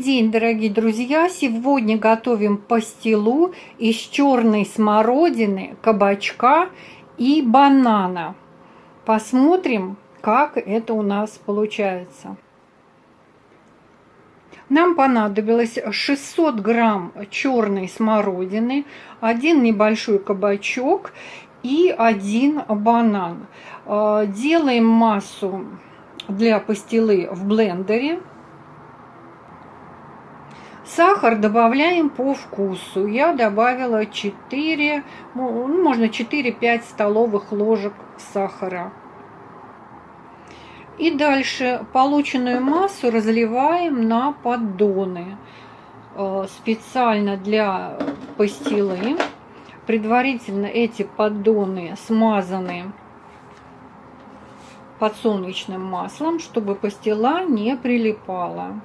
день, дорогие друзья! Сегодня готовим пастилу из черной смородины, кабачка и банана. Посмотрим, как это у нас получается. Нам понадобилось 600 грамм черной смородины, один небольшой кабачок и один банан. Э, делаем массу для пастилы в блендере. Сахар добавляем по вкусу. Я добавила 4, ну, можно 4-5 столовых ложек сахара. И дальше полученную массу разливаем на поддоны. Э, специально для пастилы. Предварительно эти поддоны смазаны подсолнечным маслом, чтобы пастила не прилипала.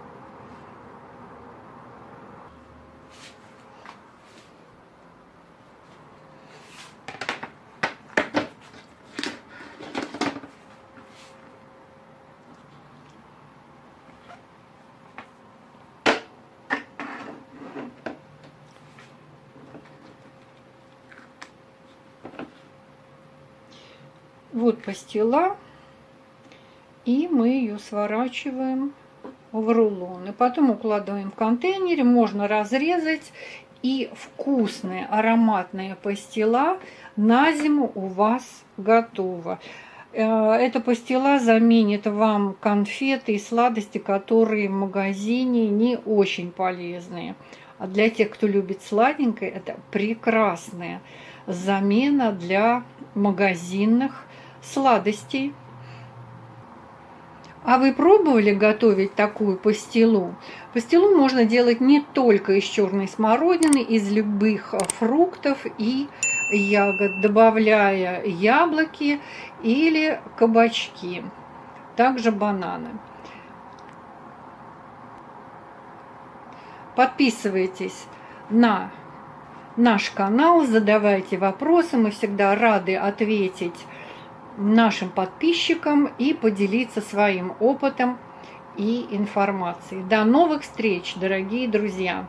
Вот пастила. И мы ее сворачиваем в рулон. И потом укладываем в контейнере. Можно разрезать. И вкусная ароматная пастила на зиму у вас готова. Э, эта пастила заменит вам конфеты и сладости, которые в магазине не очень полезные. А для тех, кто любит сладенькое, это прекрасная замена для магазинных сладостей. А вы пробовали готовить такую пастилу? Пастилу можно делать не только из черной смородины, из любых фруктов и ягод, добавляя яблоки или кабачки, также бананы. Подписывайтесь на наш канал, задавайте вопросы, мы всегда рады ответить нашим подписчикам и поделиться своим опытом и информацией. До новых встреч, дорогие друзья!